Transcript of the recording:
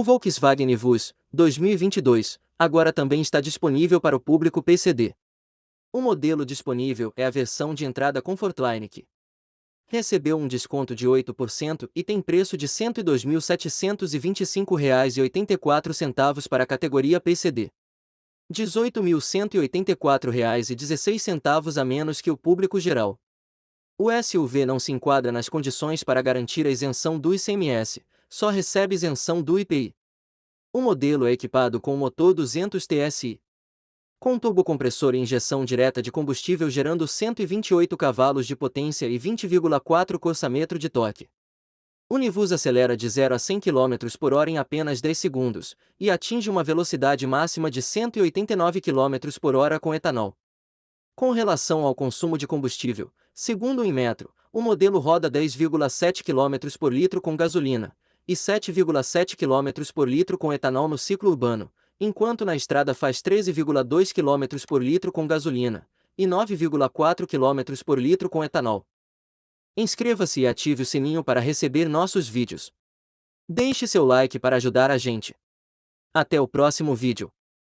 O Volkswagen Vus 2022 agora também está disponível para o público PCD. O modelo disponível é a versão de entrada Comfortline que recebeu um desconto de 8% e tem preço de R$ 102.725,84 para a categoria PCD. R$ 18.184,16 a menos que o público geral. O SUV não se enquadra nas condições para garantir a isenção do ICMS, só recebe isenção do IPI. O modelo é equipado com motor 200 TSI, com turbocompressor e injeção direta de combustível gerando 128 cavalos de potência e 20,4 km de torque. O Nivus acelera de 0 a 100 km por hora em apenas 10 segundos, e atinge uma velocidade máxima de 189 km por hora com etanol. Com relação ao consumo de combustível, segundo o Inmetro, o modelo roda 10,7 km por litro com gasolina, e 7,7 km por litro com etanol no ciclo urbano, enquanto na estrada faz 13,2 km por litro com gasolina e 9,4 km por litro com etanol. Inscreva-se e ative o sininho para receber nossos vídeos. Deixe seu like para ajudar a gente. Até o próximo vídeo.